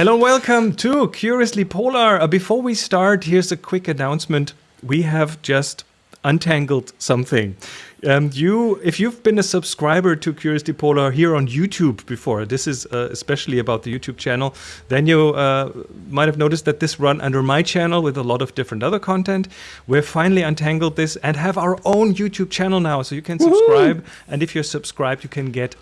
Hello, welcome to Curiously Polar. Uh, before we start, here's a quick announcement. We have just untangled something. Um, you, if you've been a subscriber to Curiously Polar here on YouTube before, this is uh, especially about the YouTube channel, then you uh, might have noticed that this run under my channel with a lot of different other content. We've finally untangled this and have our own YouTube channel now, so you can subscribe. And if you're subscribed, you can get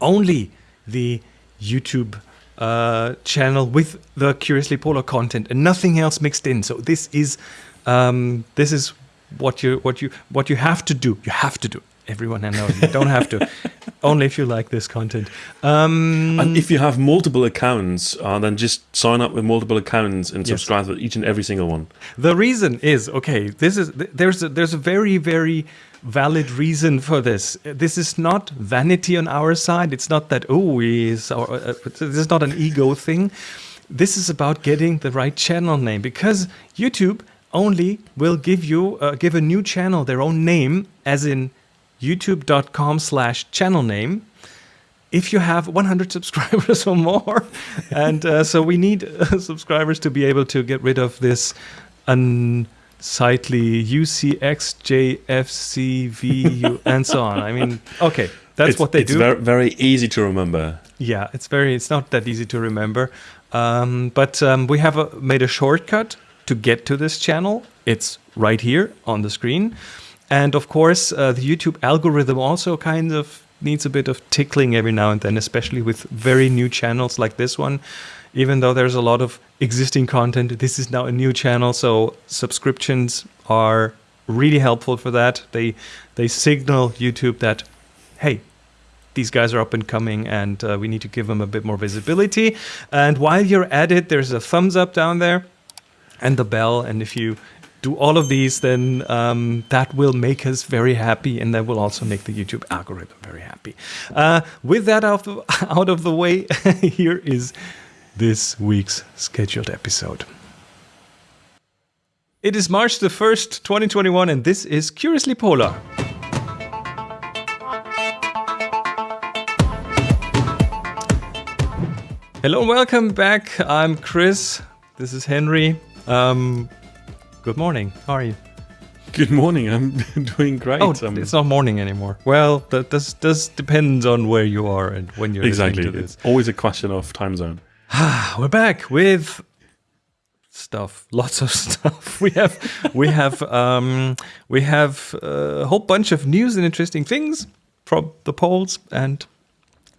only the YouTube uh, channel with the Curiously Polar content and nothing else mixed in. So this is um, this is what you what you what you have to do. You have to do. Everyone I know you don't have to. Only if you like this content. Um, And if you have multiple accounts, uh, then just sign up with multiple accounts and Yes. subscribe to each and every single one. The reason is okay. This is there's a, there's a very very valid reason for this. This is not vanity on our side. It's not that oh we our, uh, this is not an ego thing. This is about getting the right channel name because YouTube only will give you uh, give a new channel their own name as in youtube.com slash channel name if you have 100 subscribers or more. and uh, so we need uh, subscribers to be able to get rid of this unsightly UCXJFCVU and so on. I mean, okay, that's It's- what they it's do. Very, very easy to remember. Yeah, it's very. It's not that easy to remember, um, but um, we have a, made a shortcut to get to this channel. It's right here on the screen, and of course, uh, the YouTube algorithm also kind of needs a bit of tickling every now and then, especially with very new channels like this one. Even though there's a lot of existing content, this is now a new channel, so subscriptions are really helpful for that. They they signal YouTube that, hey, these guys are up and coming and uh, we need to give them a bit more visibility. And while you're at it, there's a thumbs up down there and the bell. And if you do all of these, then um, that will make us very happy and that will also make the YouTube algorithm very happy. Uh, with that out of, out of the way, here is this week's scheduled episode. It is March the 1st, 2021, and this is Curiously Polar. Hello and welcome back. I'm Chris. This is Henry. Um, good morning. How are you? Good morning. I'm doing great. Oh, Um, it's not morning anymore. Well, that does does depends on where you are and when you're exactly. listening to this. It's always a question of time zone. We're back with stuff, lots of stuff. We have we have um, we have a whole bunch of news and interesting things from the polls, and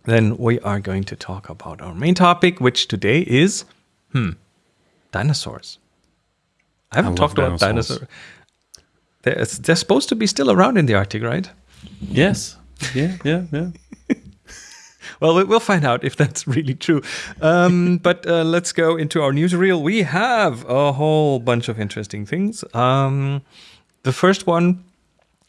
then we are going to talk about our main topic, which today is hmm dinosaurs. I haven't love talked about dinosaurs. dinosaurs. They're, they're supposed to be still around in the Arctic, right? Yes. Yeah. Yeah. Yeah. Well, we- we'll find out if that's really true. Um, but uh, let's go into our newsreel. We have a whole bunch of interesting things. Um, the first one,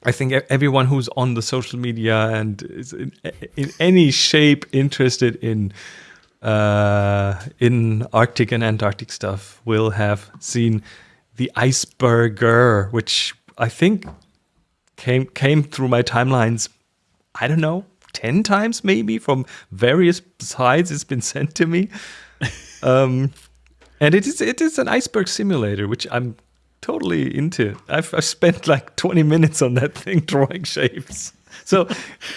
I think everyone who's on the social media and is in, in any shape interested in uh, in Arctic and Antarctic stuff will have seen the iceberger, which I think came came through my timelines I don't know, 10 times maybe from various sides it's been sent to me. um, and it is it is an iceberg simulator, which I'm totally into. I've, I've spent like 20 minutes on that thing drawing shapes. So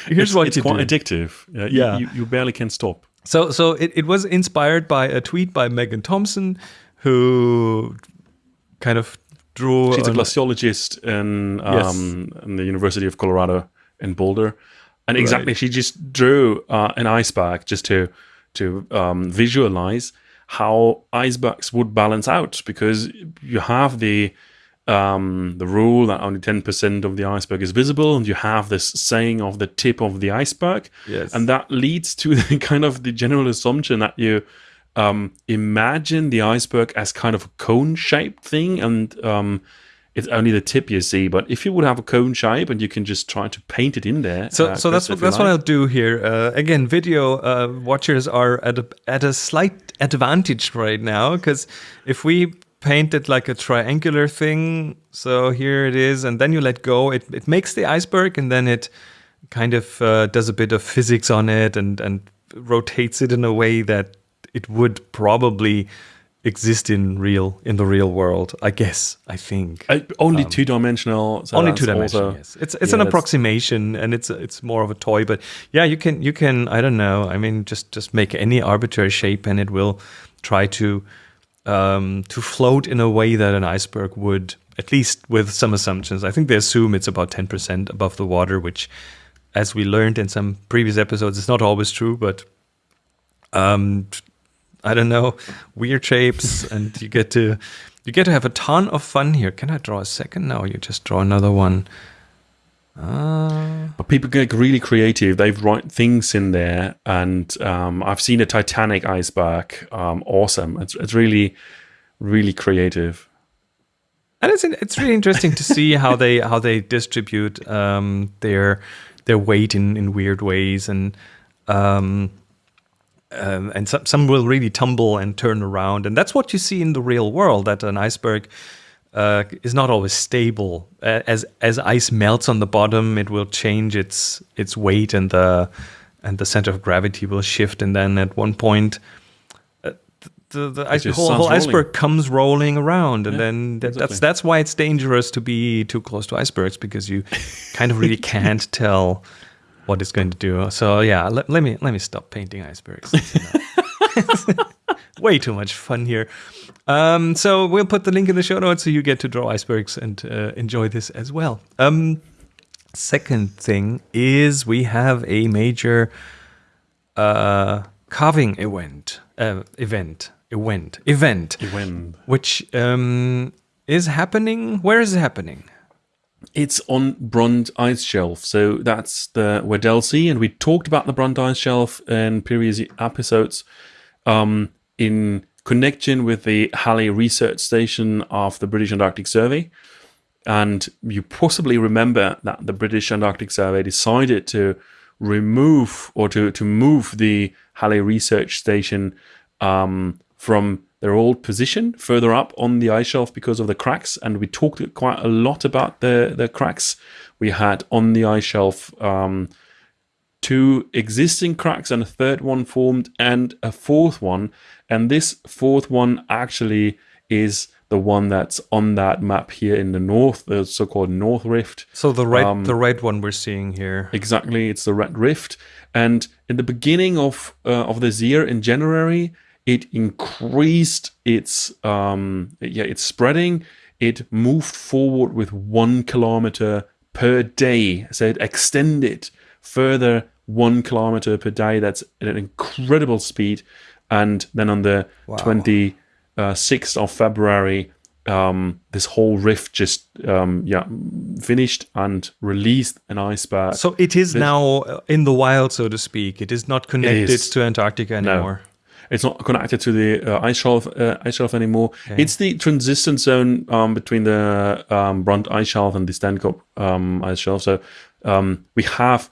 here's it's what it's you quite do. addictive. Yeah. you- Yeah. You, you barely can stop. So so it, it was inspired by a tweet by Megan Thompson, who kind of drew She's a glaciologist in Yes. um, in the University of Colorado in Boulder, and exactly she just drew uh, an iceberg just to to um, visualize how icebergs would balance out because you have the um, the rule that only ten percent of the iceberg is visible, and you have this saying of the tip of the iceberg, Yes. and that leads to the kind of the general assumption that you um, imagine the iceberg as kind of a cone shaped thing and um, it's only the tip you see but if you would have a cone shape and you can just try to paint it in there So, uh, so that's what that's what. I'll do here. Uh, again, video uh, watchers are at a at a slight advantage right now because if we paint it like a triangular thing, so here it is, and then you let go, it it makes the iceberg, and then it kind of uh, does a bit of physics on it and and rotates it in a way that it would probably exist in real in the real world. I guess. I think Uh, only two dimensional. So only two dimensional. Yes, it's it's yeah, an approximation, and it's it's more of a toy. But yeah, you can you can I don't know. I mean, just just make any arbitrary shape, and it will try to um, to float in a way that an iceberg would. At least with some assumptions, I think they assume it's about ten percent above the water, which, as we learned in some previous episodes, is not always true. But um, I don't know, weird shapes, and you get to you get to have a ton of fun here. Can I draw a second? No, you just draw another one. Uh, But people get really creative. They've write things in there, and um, I've seen a Titanic iceberg. Um, awesome! It's it's really, really creative. and it's it's really interesting to see how they how they distribute um, their their weight in, in weird ways, and um, um, and some some will really tumble and turn around, and that's what you see in the real world. That an iceberg uh, is not always stable. As as ice melts on the bottom, it will change its its weight, and the and the center of gravity will shift, and then at one point. uh, The, the ice, whole, whole iceberg rolling. comes rolling around, and Yeah, then that, exactly. that's that's why it's dangerous to be too close to icebergs because you kind of really can't tell what it's going to do. So yeah, let, let me let me stop painting icebergs. Way too much fun here. Um, so we'll put the link in the show notes so you get to draw icebergs and uh, enjoy this as well. Um, second thing is we have a major uh, calving event, uh, event, event, event, When which um, is happening. Where is it happening? It's on Brunt Ice Shelf, so that's the Weddell Sea, and we talked about the Brunt Ice Shelf in previous episodes. Um, in connection with the Halley Research Station of the British Antarctic Survey. And you possibly remember that the British Antarctic Survey decided to remove or to, to move the Halley Research Station um, from their all positioned further up on the ice shelf because of the cracks. And we talked quite a lot about the, the cracks we had on the ice shelf. Um, two existing cracks and a third one formed and a fourth one and this fourth one actually is the one that's on that map here in the north the so-called north rift So the red, Um, the red one we're seeing here. exactly it's the red rift and in the beginning of uh, of this year in january it increased its um yeah it's spreading. It moved forward with one kilometer per day. So it extended further one kilometer per day. That's at an incredible speed. And then on the 26th of february um, this whole rift just um, yeah finished and released an iceberg So it is now uh, in the wild, so to speak. It is not connected is. to Antarctica anymore. It's not connected to the uh, ice shelf uh, ice shelf anymore. It's the transition zone um, between the um, Brunt ice shelf and the Stancomb um, ice shelf. So um, we have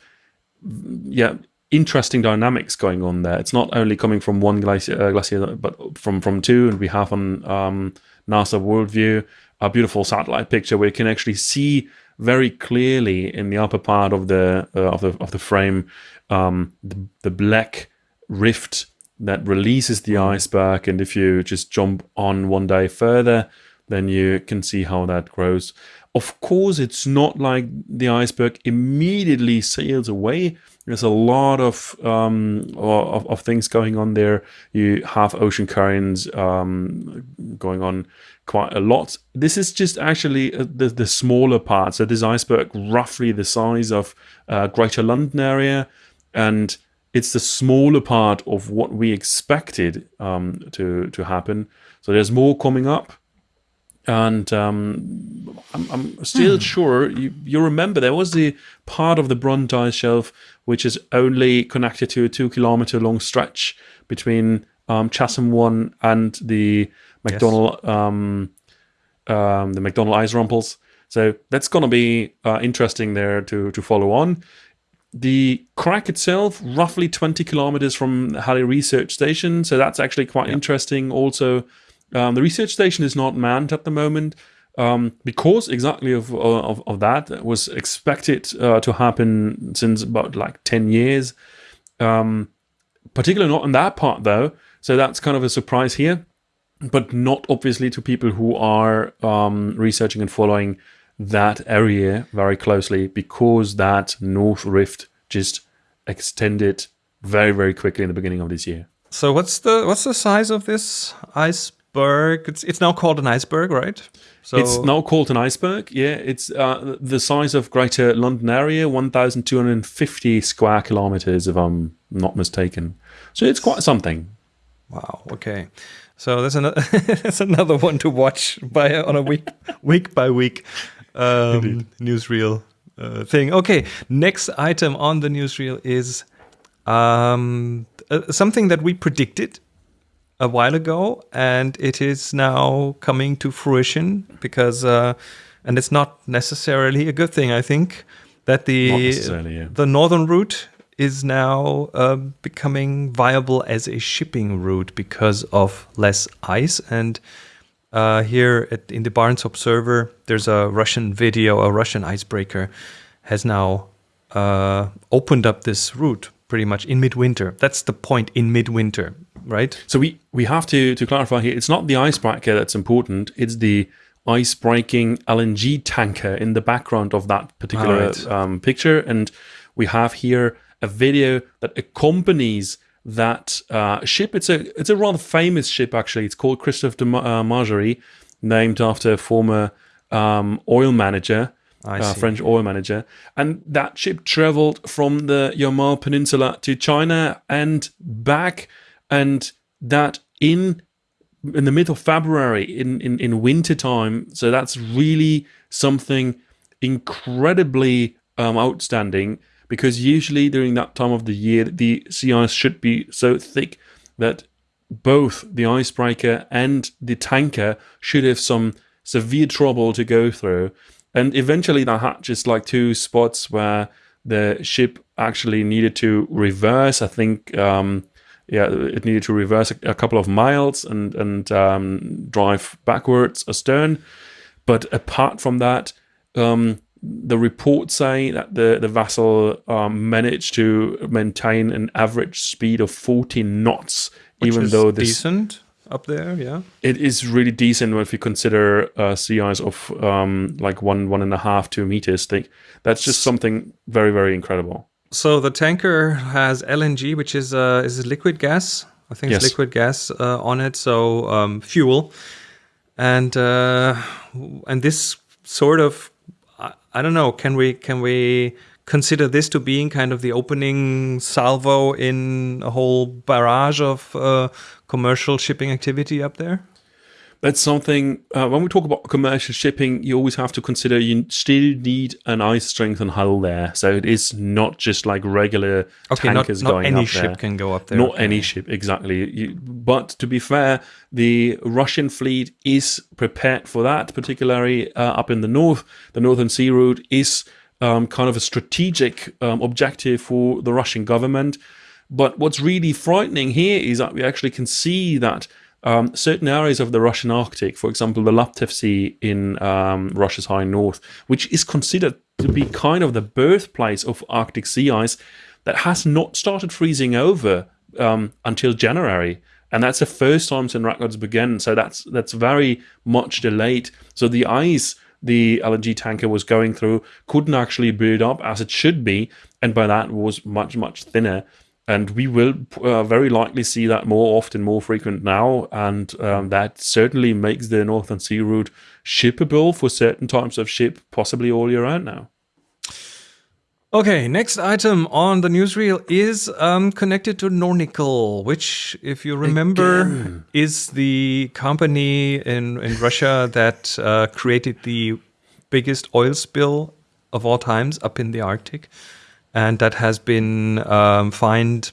yeah interesting dynamics going on there. It's not only coming from one glacier, uh, glacier but from from two, and we have on um, NASA Worldview a beautiful satellite picture where you can actually see very clearly in the upper part of the uh, of the of the frame um, the, the black rift that releases the iceberg and if you just jump on one day further then you can see how that grows. Of course it's not like the iceberg immediately sails away. There's a lot of um, of, of things going on there. You have ocean currents um, going on quite a lot. This is just actually uh, the, the smaller part. So this iceberg roughly the size of uh, greater london area and it's the smaller part of what we expected um, to to happen. So there's more coming up, and um, I'm, I'm still sure you, you remember there was the part of the Brunt shelf which is only connected to a two kilometer long stretch between um, Chasm One and the McDonald um, um, the McDonald ice rumples. So that's going to be uh, interesting there to to follow on. The crack itself, roughly 20 kilometers from Halley Research Station, so that's actually quite interesting. Also, um, the research station is not manned at the moment um, because exactly of, of, of that it was expected uh, to happen since about like 10 years. Um, particularly not in that part though, So that's kind of a surprise here, but not obviously to people who are um, researching and following that area very closely because that North Rift just extended very, very quickly in the beginning of this year. So what's the what's the size of this iceberg? It's it's now called an iceberg, right? So It's now called an iceberg. Yeah, it's uh, the size of Greater London area, 1,250 square kilometers, if I'm not mistaken. So it's quite something. wow. Okay. So that's another that's another one to watch by on a week week by week um, newsreel uh, thing. Okay. Next item on the newsreel is um, uh, something that we predicted a while ago, and it is now coming to fruition because, uh, and it's not necessarily a good thing. I think that the yeah. the northern route is now uh, becoming viable as a shipping route because of less ice. And uh, here at, in the Barents Observer, there's a Russian video, a Russian icebreaker has now uh, opened up this route pretty much in midwinter. That's the point in midwinter, right? So we, we have to, to clarify here, it's not the icebreaker that's important, it's the ice-breaking LNG tanker in the background of that particular Alright. um, picture. And we have here a video that accompanies that uh, ship. It's a it's a rather famous ship, actually. It's called Christophe de uh, Margerie, named after a former um, oil manager, uh. French oil manager. And that ship traveled from the Yamal Peninsula to China and back. And that in in the middle of February in, in, in winter time. So that's really something incredibly um, outstanding because usually during that time of the year, the sea ice should be so thick that both the icebreaker and the tanker should have some severe trouble to go through. And eventually, that had just like two spots where the ship actually needed to reverse. I think, um, yeah, it needed to reverse a, a couple of miles and and um, drive backwards astern. But apart from that, um, the reports say that the the vessel um, managed to maintain an average speed of 14 knots, Which even though this decent up there, yeah. it is really decent when if you consider uh, sea ice of um, like one one and a half two meters thick. That's just something very very incredible. So the tanker has LNG, which is uh, is it liquid gas. I think it's Yes. liquid gas uh, on it, so um, fuel, and uh, and this sort of I, don't know. Can we can we consider this to being kind of the opening salvo in a whole barrage of uh, commercial shipping activity up there? That's something uh, when we talk about commercial shipping, you always have to consider you still need an ice strength and hull there. So it is not just like regular Okay, not, tankers not going any up ship there. can go up there. Not okay. any ship, exactly. You, but to be fair, the Russian fleet is prepared for that, particularly uh, up in the north. The Northern Sea Route is um, kind of a strategic um, objective for the Russian government. But what's really frightening here is that we actually can see that um, certain areas of the Russian Arctic, for example, the Laptev Sea in um, Russia's high north, which is considered to be kind of the birthplace of Arctic sea ice, that has not started freezing over um, until January. And that's the first time since records began. So that's that's very much delayed. So the ice the LNG tanker was going through couldn't actually build up as it should be, and by that was much much thinner. And we will uh, very likely see that more often, more frequent now, and um, that certainly makes the Northern Sea route shippable for certain types of ship, possibly all year round now. Okay, next item on the newsreel is um, connected to Nornickel, which, if you remember, is the company in, in Russia that uh, created the biggest oil spill of all times up in the Arctic. And that has been um, fined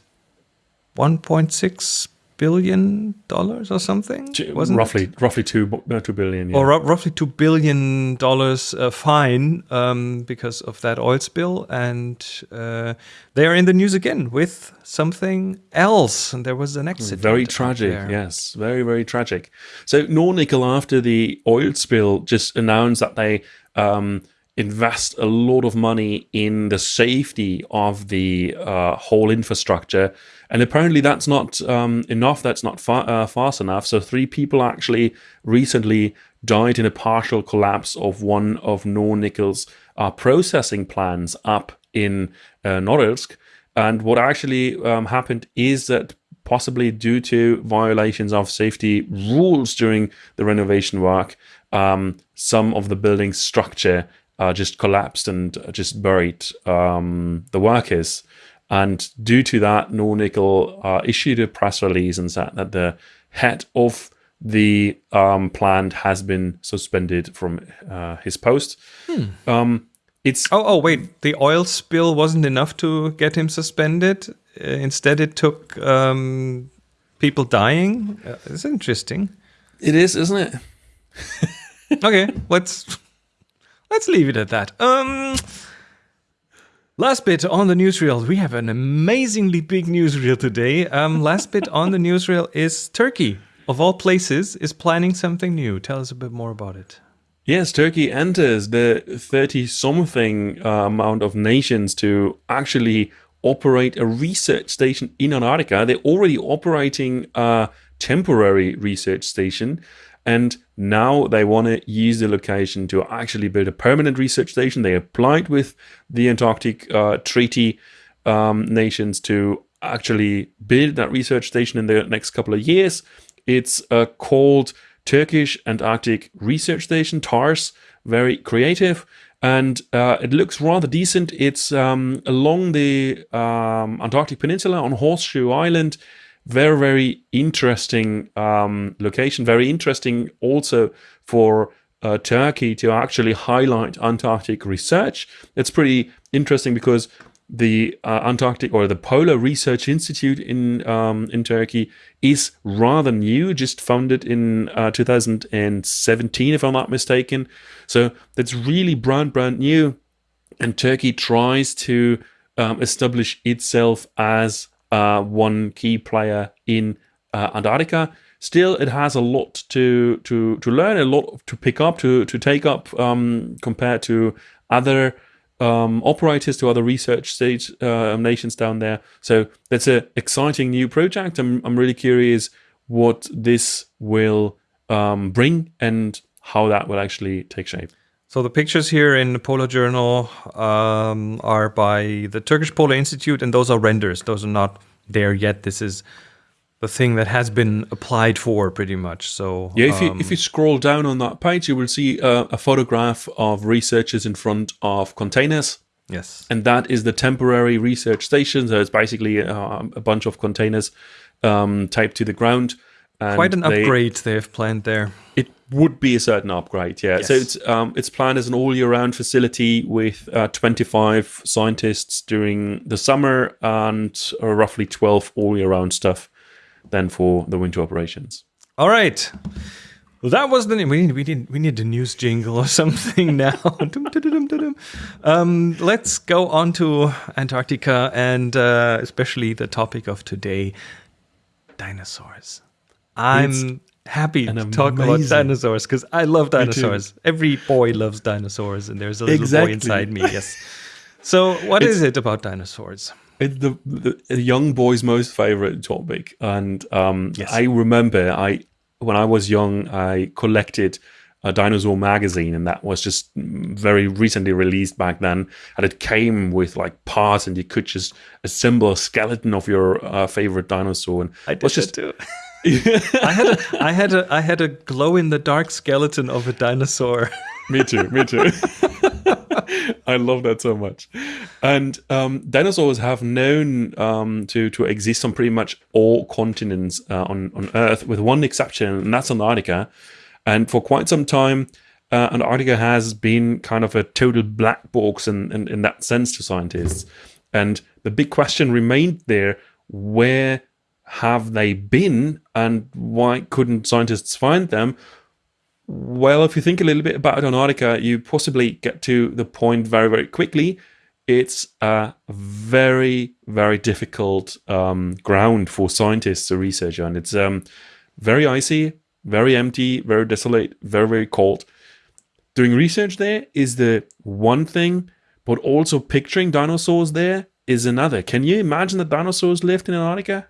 $1.6 billion or something? Wasn't it? roughly, roughly two, uh, two billion. Yeah. or roughly two billion dollars uh, fine um, because of that oil spill, and uh, they are in the news again with something else. And there was an accident. Very tragic, yes, very very tragic. So Nornickel, after the oil spill, just announced that they um, invest a lot of money in the safety of the uh, whole infrastructure. And apparently, that's not um, enough. That's not fa- uh, fast enough. So, three people actually recently died in a partial collapse of one of Nornickel's uh, processing plants up in uh, Norilsk. And what actually um, happened is that possibly due to violations of safety rules during the renovation work, um, some of the building's structure uh, just collapsed and just buried um, the workers. And due to that, Nornickel uh, issued a press release and said that the head of the um, plant has been suspended from uh, his post. Hmm. Um, it's oh oh wait, the oil spill wasn't enough to get him suspended. Uh, instead, it took um, people dying. Uh, it's interesting. It is, isn't it? okay, let's let's leave it at that. Um, last bit on the newsreel. We have an amazingly big newsreel today. Um, last bit on the newsreel is Turkey, of all places, is planning something new. Tell us a bit more about it. Yes, Turkey enters the 30 something uh, amount of nations to actually operate a research station in Antarctica. They're already operating a temporary research station and now they want to use the location to actually build a permanent research station. They applied with the Antarctic uh, Treaty um, nations to actually build that research station in the next couple of years. It's uh, called Turkish Antarctic Research Station, TARS, very creative. And uh, it looks rather decent. It's um, along the um, Antarctic Peninsula on Horseshoe Island very very interesting um, location very interesting also for uh, turkey to actually highlight antarctic research. It's pretty interesting because the uh, antarctic or the polar research institute in um, in turkey is rather new just founded in uh, 2017 if i'm not mistaken. So that's really brand brand new. And turkey tries to um, establish itself as uh, one key player in uh, Antarctica. Still, it has a lot to to to learn, a lot to pick up, to to take up um, compared to other um, operators, to other research stage uh, nations down there. So that's an exciting new project. I'm I'm really curious what this will um, bring and how that will actually take shape. So the pictures here in the Polar Journal um, are by the Turkish Polar Institute, and those are renders. Those are not there yet. This is the thing that has been applied for pretty much. So yeah, if you if you um, scroll down on that page, you will see a, a photograph of researchers in front of containers. Yes, and that is the temporary research station. So it's basically a, a bunch of containers um, taped to the ground. Quite an they, upgrade they have planned there. It would be a certain upgrade, yeah. Yes. So it's um, it's planned as an all year round facility with uh, 25 scientists during the summer and uh, roughly 12 all year round stuff then for the winter operations. All right. Well, that was the we need we need we need a news jingle or something now. um, let's go on to Antarctica and uh, especially the topic of today, dinosaurs. I'm it's happy to amazing. talk about dinosaurs because I love dinosaurs. Every boy loves dinosaurs, and there's a little exactly. boy inside me. Yes. So, what it's, is it about dinosaurs? It's the, the young boy's most favorite topic, and um, yes. I remember I when I was young, I collected a dinosaur magazine, and that was just very recently released back then. And it came with like parts, and you could just assemble a skeleton of your uh, favorite dinosaur. And I did was just too. I had a I had a I had a glow in the dark skeleton of a dinosaur. me too, me too. I love that so much. And um, dinosaurs have known um, to to exist on pretty much all continents uh, on on Earth, with one exception, and that's Antarctica. And for quite some time, uh, Antarctica has been kind of a total black box in, in, in that sense to scientists. And the big question remained there: where have they been and why couldn't scientists find them? Well, if you think a little bit about Antarctica, you possibly get to the point very, very quickly. It's a very, very difficult um, ground for scientists to research on. It's um, very icy, very empty, very desolate, very, very cold. doing research there is the one thing, but also picturing dinosaurs there is another. Can you imagine that dinosaurs lived in Antarctica?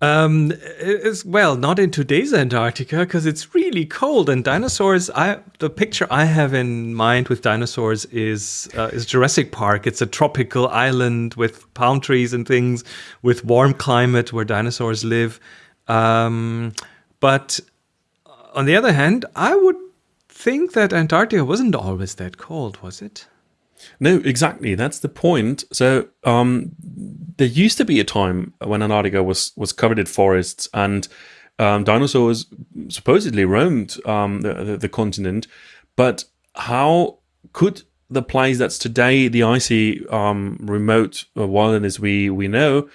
Um, well, not in today's Antarctica because it's really cold and dinosaurs. I the picture I have in mind with dinosaurs is uh, is Jurassic Park. It's a tropical island with palm trees and things, with warm climate where dinosaurs live. Um, but on the other hand, I would think that Antarctica wasn't always that cold, was it? No, exactly. That's the point. So um, there used to be a time when Antarctica was was covered in forests and um, dinosaurs supposedly roamed um, the, the, the continent. But how could the place that's today the icy um, remote wilderness we we know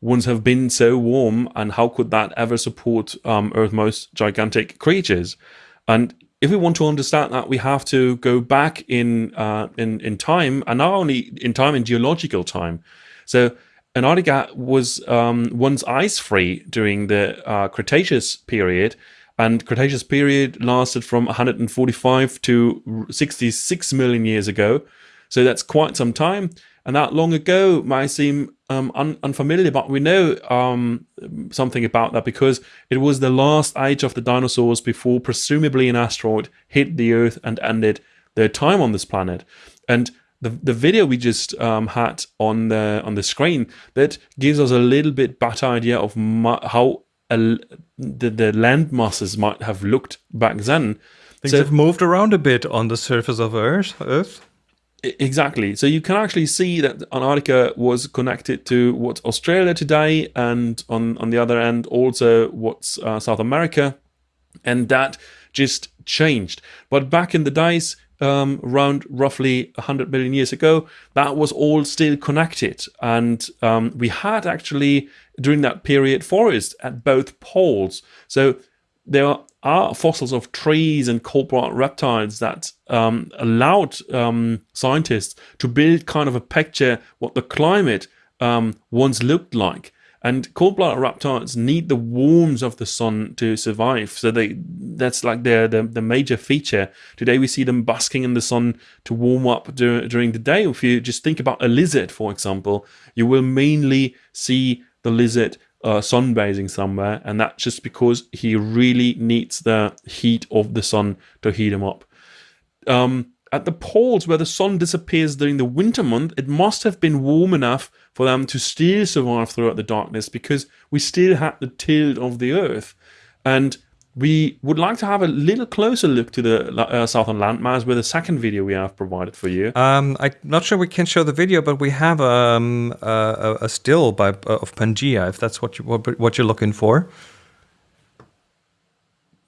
once have been so warm, and how could that ever support um, Earth's most gigantic creatures? And if we want to understand that, we have to go back in uh, in in time, and not only in time in geological time. So Antarctica was um, once ice free during the uh, Cretaceous period, and Cretaceous period lasted from 145 to 66 million years ago. So that's quite some time and that long ago might seem um, un unfamiliar, but we know um, something about that because it was the last age of the dinosaurs before presumably an asteroid hit the Earth and ended their time on this planet. And the, the video we just um, had on the on the screen that gives us a little bit better idea of how a, the, the land masses might have looked back then. Things so, have moved around a bit on the surface of Earth. Earth. Exactly. So you can actually see that Antarctica was connected to what's Australia today, and on on the other end also what's uh, South America, and that just changed. But back in the days, um, around roughly 100 million years ago, that was all still connected, and um, we had actually during that period forests at both poles. So there are fossils of trees and cold-blooded reptiles that um, allowed um, scientists to build kind of a picture what the climate um, once looked like. And cold-blooded reptiles need the warmth of the sun to survive. So they that's like their the, the major feature. Today we see them basking in the sun to warm up dur during the day. If you just think about a lizard, for example, you will mainly see the lizard uh, sunbathing somewhere, and that's just because he really needs the heat of the sun to heat him up. Um, at the poles where the sun disappears during the winter month, it must have been warm enough for them to still survive throughout the darkness because we still had the tilt of the earth. And we would like to have a little closer look to the uh, southern landmass with the second video we have provided for you. Um, I'm not sure we can show the video, but we have um, a, a still by uh, of Pangaea, if that's what you what, what you're looking for.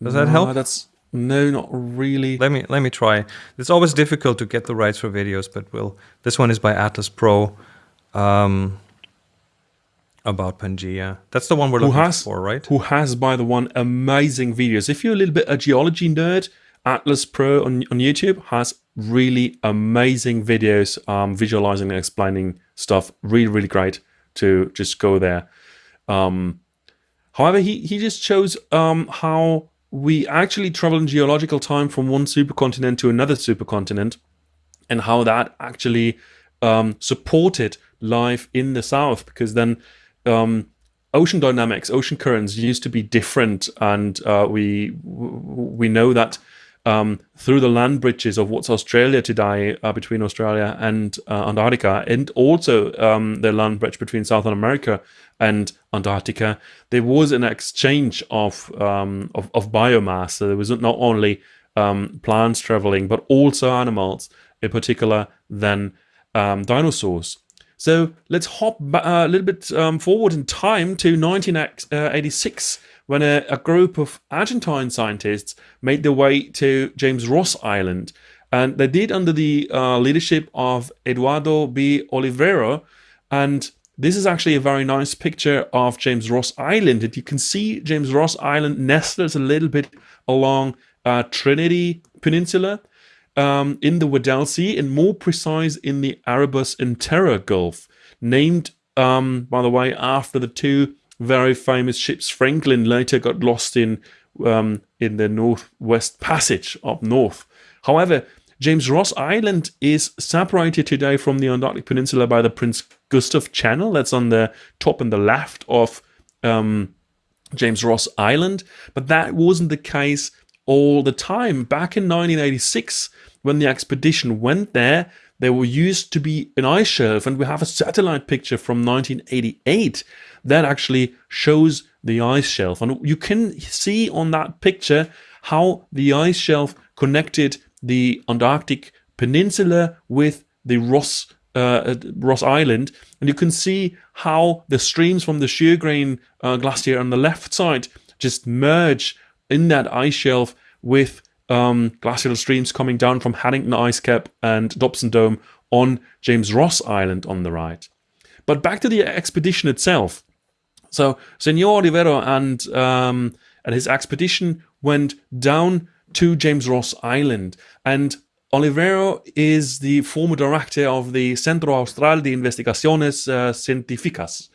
Does that help? That's no, not really. Let me let me try. It's always difficult to get the rights for videos, but we'll. This one is by Atlas Pro. Um, about Pangaea. That's the one we're looking has, for, right? Who has, by the one, amazing videos. If you're a little bit a geology nerd, Atlas Pro on, on YouTube has really amazing videos um, visualizing and explaining stuff. Really, really great to just go there. Um, however, he, he just shows um, how we actually travel in geological time from one supercontinent to another supercontinent and how that actually um, supported life in the south because then um, ocean dynamics, ocean currents used to be different, and uh, we we know that um, through the land bridges of what's Australia today, uh, between Australia and uh, Antarctica, and also um, the land bridge between Southern America and Antarctica, there was an exchange of um, of, of, biomass. So there was not only um, plants traveling, but also animals, in particular, then um, dinosaurs. So let's hop uh, a little bit um, forward in time to 1986 when a, a, group of Argentine scientists made their way to James Ross Island. And they did under the uh, leadership of Eduardo B. Olivero. And this is actually a very nice picture of James Ross Island. And you can see James Ross Island nestles a little bit along uh, Trinity Peninsula um, in the Weddell Sea and more precise in the Erebus and Terror Gulf, named, um, by the way, after the two very famous ships Franklin later got lost in um, in the Northwest Passage up north. However, James Ross Island is separated today from the Antarctic Peninsula by the Prince Gustav Channel. That's on the top and the left of um, James Ross Island. But that wasn't the case all the time. Back in 1986, when the expedition went there, there were used to be an ice shelf, and we have a satellite picture from 1988 that actually shows the ice shelf. And you can see on that picture how the ice shelf connected the Antarctic Peninsula with the Ross uh, Ross Island, and you can see how the streams from the Sjögren uh, glacier on the left side just merge in that ice shelf with um, glacial streams coming down from Haddington Ice Cap and Dobson Dome on James Ross Island on the right. But back to the expedition itself. So Senor Olivero and um, and his expedition went down to James Ross Island, and Olivero is the former director of the Centro Austral de Investigaciones uh, Científicas,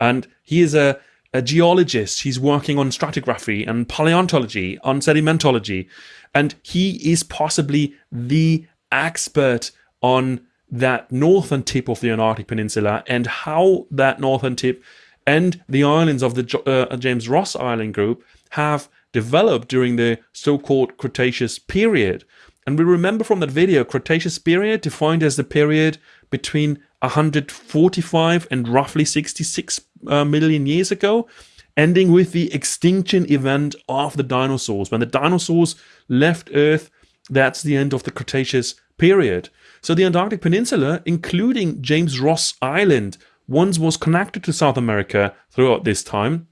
and he is a, a geologist. He's working on stratigraphy and paleontology, on sedimentology, and he is possibly the expert on that northern tip of the Antarctic Peninsula and how that northern tip and the islands of the uh, James Ross Island group have developed during the so-called Cretaceous period. And we remember from that video, Cretaceous period defined as the period between 145 and roughly 66 uh, million years ago, ending with the extinction event of the dinosaurs. When the dinosaurs left Earth, that's the end of the Cretaceous period. So the Antarctic Peninsula, including James Ross Island, once was connected to South America throughout this time,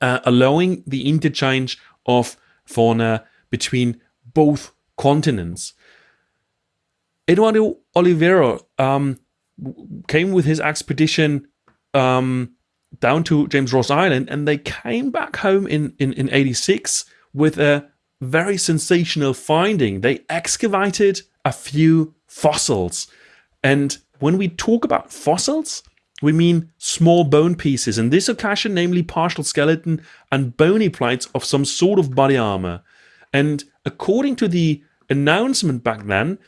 uh, allowing the interchange of fauna between both continents. Eduardo Olivero um, came with his expedition um, down to James Ross Island and they came back home in, in, in 86 with a very sensational finding. They excavated a few fossils. And when we talk about fossils, we mean small bone pieces, in this occasion namely partial skeleton and bony plates of some sort of body armor. And according to the announcement back then,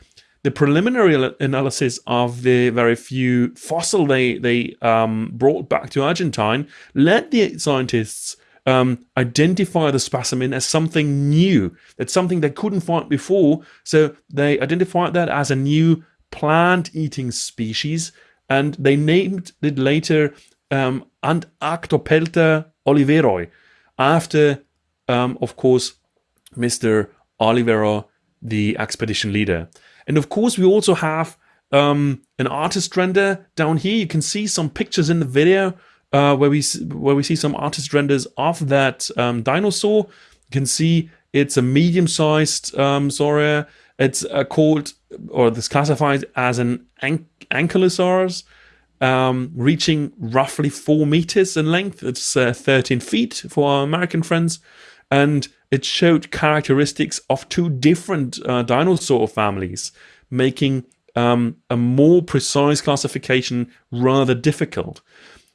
the preliminary analysis of the very few fossil they, they um, brought back to Argentine led the scientists um, identify the specimen as something new. That's something they couldn't find before. So they identified that as a new plant-eating species and they named it later um, Antarctopelta oliveroi, after, um, of course, Mr. Olivero, the expedition leader. And of course, we also have um, an artist render down here. You can see some pictures in the video uh, where we where we see some artist renders of that um, dinosaur. You can see it's a medium-sized um. It's uh, called or this classified as an ankylosaurus, um, reaching roughly four meters in length. It's uh, 13 feet for our American friends, and it showed characteristics of two different uh, dinosaur families, making um, a more precise classification rather difficult.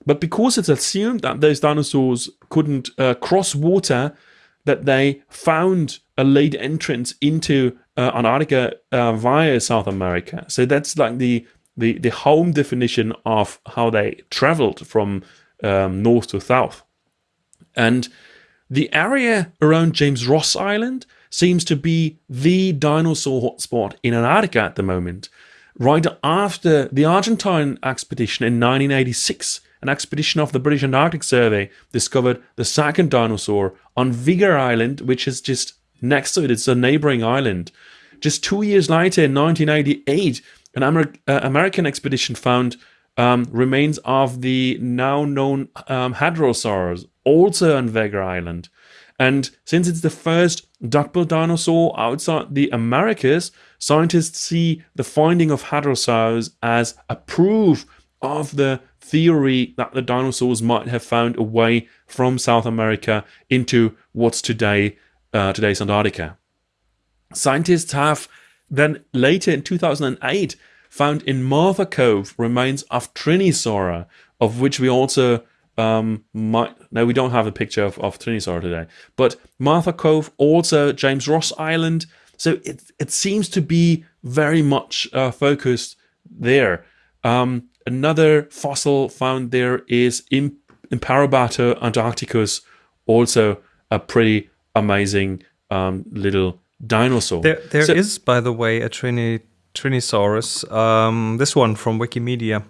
But because it's assumed that those dinosaurs couldn't uh, cross water, that they found a late entrance into uh, Antarctica uh, via South America. So that's like the, the, the home definition of how they traveled from um, north to south. And the area around James Ross Island seems to be the dinosaur hotspot in Antarctica at the moment. Right after the Argentine expedition in 1986, an expedition of the British Antarctic Survey discovered the second dinosaur on Vega Island, which is just next to it. It's a neighboring island. Just two years later, in 1988, an Amer uh, American expedition found um, remains of the now known um, hadrosaurs, also on Vega Island. And since it's the first duckbill dinosaur outside the Americas, scientists see the finding of hadrosaurs as a proof of the theory that the dinosaurs might have found a way from South America into what's today uh, today's Antarctica. Scientists have then later in 2008 found in Martha Cove remains of Trinisaura, of which we also um, might, no, we don't have a picture of, of Trinisaura today, but Martha Cove, also James Ross Island, So it it seems to be very much uh, focused there. Um, another fossil found there is in Imperobator antarcticus, also a pretty amazing um, little dinosaur. There, there so, is, by the way, a Trini, Trinisaurus. Um, this one from Wikimedia.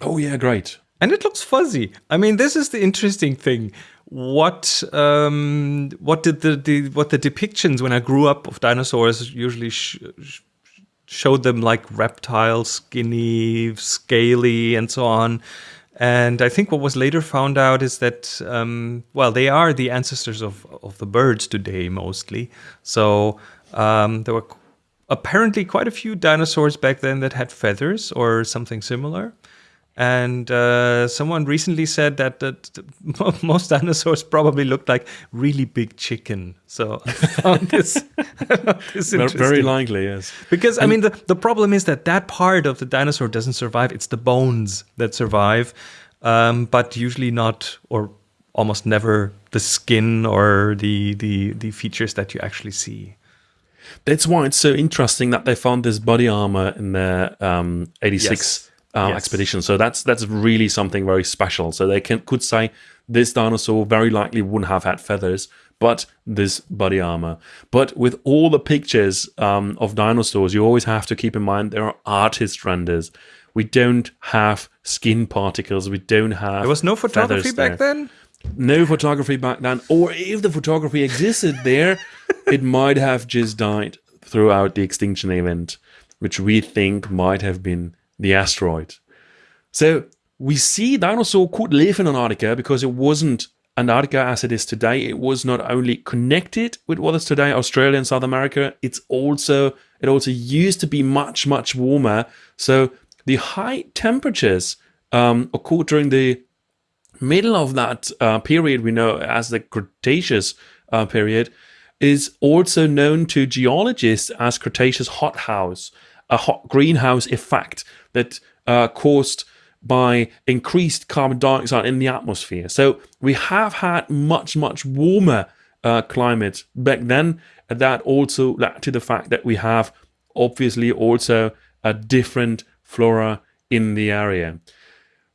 Oh yeah, great. And it looks fuzzy. I mean, this is the interesting thing. What um, what did the, the what the depictions when I grew up of dinosaurs usually sh sh showed them like reptile, skinny, scaly, and so on. And I think what was later found out is that, um, well, they are the ancestors of, of the birds today, mostly. So um, there were apparently quite a few dinosaurs back then that had feathers or something similar. And uh, someone recently said that, that most dinosaurs probably looked like really big chicken. So I found this, this Very likely, yes. Because, and I mean, the, the problem is that that part of the dinosaur doesn't survive. It's the bones that survive, um, but usually not, or almost never, the skin or the, the, the features that you actually see. That's why it's so interesting that they found this body armor in their um, 86 yes uh, yes. expedition. So that's that's really something very special. So they can could say this dinosaur very likely wouldn't have had feathers, but this body armor. But with all the pictures um, of dinosaurs, you always have to keep in mind there are artist renders. We don't have skin particles. We don't have. There was no photography back there. then. No photography back then, or if the photography existed there, it might have just died throughout the extinction event, which we think might have been the asteroid. So we see dinosaur could live in Antarctica because it wasn't Antarctica as it is today. It was not only connected with what is today Australia and South America, it's also it also used to be much much warmer. So the high temperatures um, occurred during the middle of that uh, period we know as the Cretaceous uh, period is also known to geologists as Cretaceous hothouse, a hot greenhouse effect that uh, caused by increased carbon dioxide in the atmosphere. So we have had much, much warmer uh, climate back then. And that also led to the fact that we have obviously also a different flora in the area.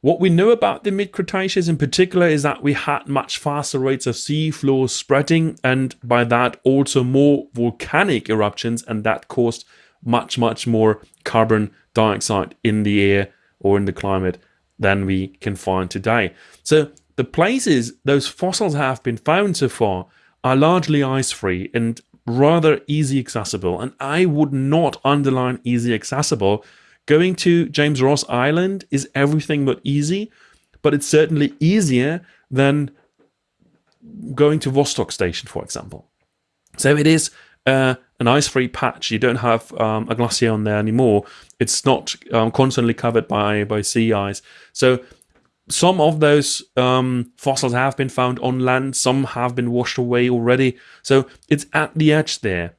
What we know about the mid-Cretaceous in particular is that we had much faster rates of sea floor spreading and by that also more volcanic eruptions and that caused much, much more carbon dioxide in the air or in the climate than we can find today. So the places those fossils have been found so far are largely ice-free and rather easy accessible. And I would not underline easy accessible. Going to James Ross Island is everything but easy, but it's certainly easier than going to Vostok Station, for example. So it is uh, an ice-free patch. You don't have um, a glacier on there anymore. It's not um, constantly covered by by sea ice. So some of those um, fossils have been found on land. Some have been washed away already. So it's at the edge there.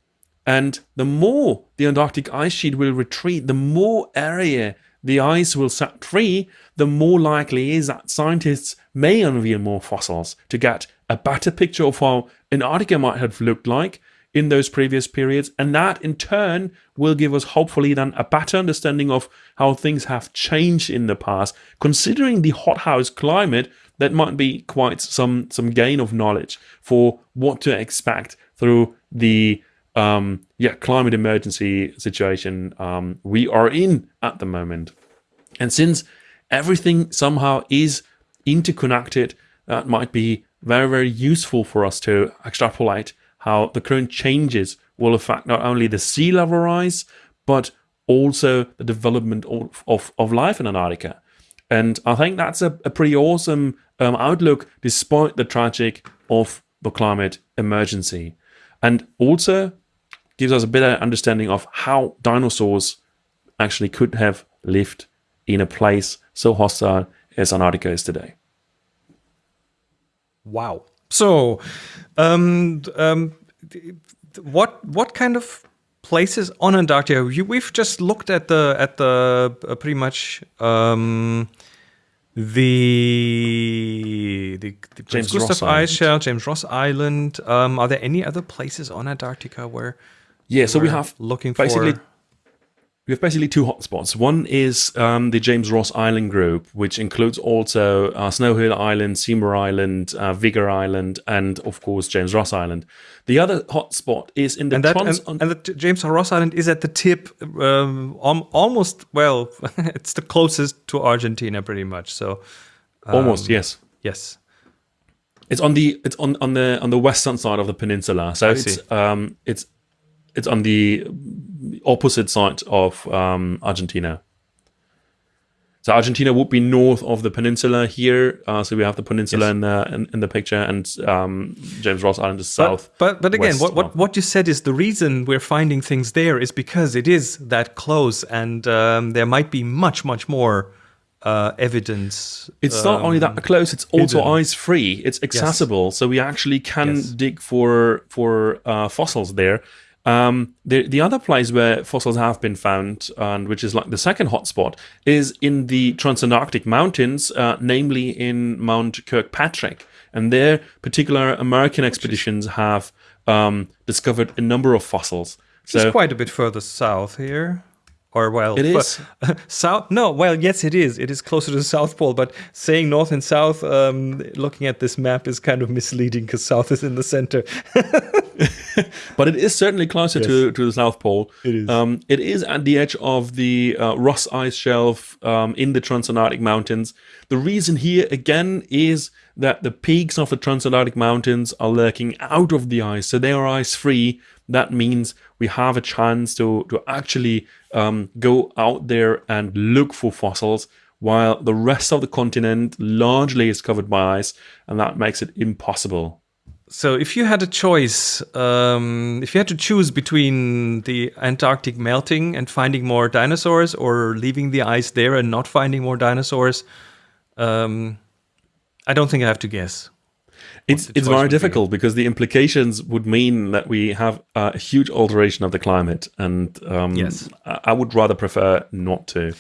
And the more the Antarctic ice sheet will retreat, the more area the ice will set free, the more likely is that scientists may unveil more fossils to get a better picture of how Antarctica might have looked like in those previous periods. And that in turn will give us hopefully then a better understanding of how things have changed in the past. Considering the hothouse climate, that might be quite some, some gain of knowledge for what to expect through the um, yeah, climate emergency situation um, we are in at the moment. And since everything somehow is interconnected, that might be very, very useful for us to extrapolate how the current changes will affect not only the sea level rise, but also the development of, of, of life in Antarctica. And I think that's a, a pretty awesome um, outlook despite the tragic of the climate emergency. And also gives us a better understanding of how dinosaurs actually could have lived in a place so hostile as Antarctica is today. Wow. So, um, um, what what kind of places on Antarctica? You, we've just looked at the at the uh, pretty much um, the the, the James Gustav Ross Ice Shelf, James Ross Island. Um, are there any other places on Antarctica where Yeah, so we have looking basically for. We have basically two hotspots. One is um, the James Ross Island group, which includes also uh, Snow Hill Island, Seymour Island, uh, Vega Island, and of course James Ross Island. The other hotspot is in the And that and, and the James Ross Island is at the tip, um, almost. Well, it's the closest to Argentina, pretty much. So almost yes. yes, It's on the it's on, on the on the western side of the peninsula. So I it's see. um it's it's on the opposite side of um, Argentina. So Argentina would be north of the peninsula here. Uh, so we have the peninsula Yes. in, the, in in the picture, and um, James Ross Island is south. But but, again, what, what what you said is the reason we're finding things there is because it is that close, and um, there might be much much more uh, evidence. It's not only um, that close; it's also hidden. ice free. It's accessible, so we actually can Yes. dig for for uh, fossils there. Um, the the other place where fossils have been found, and which is like the second hotspot, is in the Transantarctic Mountains, uh, namely in Mount Kirkpatrick. And there, particular American expeditions have um, discovered a number of fossils. So It's quite a bit further south here. Or well, It fu- south. No, well, yes, it is. It is closer to the South Pole, but saying north and south, um, looking at this map, is kind of misleading because south is in the center. but it is certainly closer to, to the South Pole. It is. Um, it is at the edge of the uh, Ross Ice Shelf um, in the Transantarctic Mountains. The reason here again is that the peaks of the Transantarctic Mountains are lurking out of the ice, so they are ice free. That means we have a chance to to actually um, go out there and look for fossils. While the rest of the continent largely is covered by ice, and that makes it impossible So, if you had a choice, um, if you had to choose between the Antarctic melting and finding more dinosaurs, or leaving the ice there and not finding more dinosaurs, um, I don't think I have to guess. It's it's very be. difficult because the implications would mean that we have a huge alteration of the climate, and um, Yes. I, I would rather prefer not to.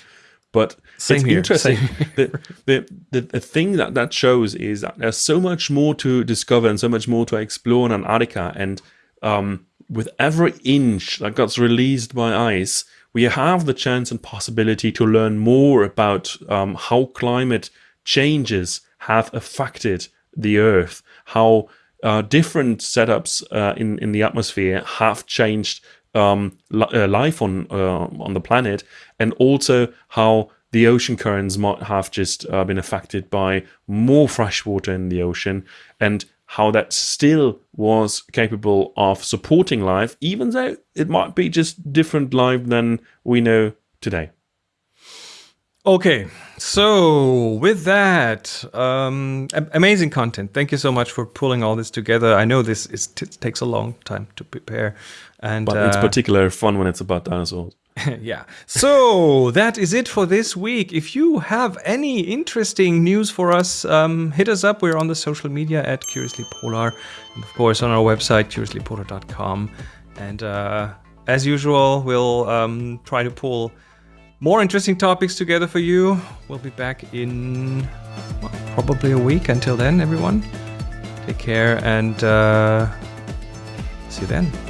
But Same it's here, interesting. the, the, the the thing that that shows is that there's so much more to discover and so much more to explore in Antarctica, and um, with every inch that gets released by ice, we have the chance and possibility to learn more about um, how climate changes have affected the Earth, how uh, different setups uh, in in the atmosphere have changed um, li- uh, life on uh, on the planet, and also how the ocean currents might have just uh, been affected by more fresh water in the ocean, and how that still was capable of supporting life, even though it might be just different life than we know today. Okay, so with that, um, amazing content. Thank you so much for pulling all this together. I know this is t- takes a long time to prepare, and But it's uh, particularly fun when it's about dinosaurs. yeah. So that is it for this week. If you have any interesting news for us, um, hit us up. We're on the social media at Curiously Polar, and of course on our website curiouslypolar.com. And uh, as usual, we'll um, try to pull more interesting topics together for you. We'll be back in well, probably a week. Until then, everyone, take care and uh, see you then.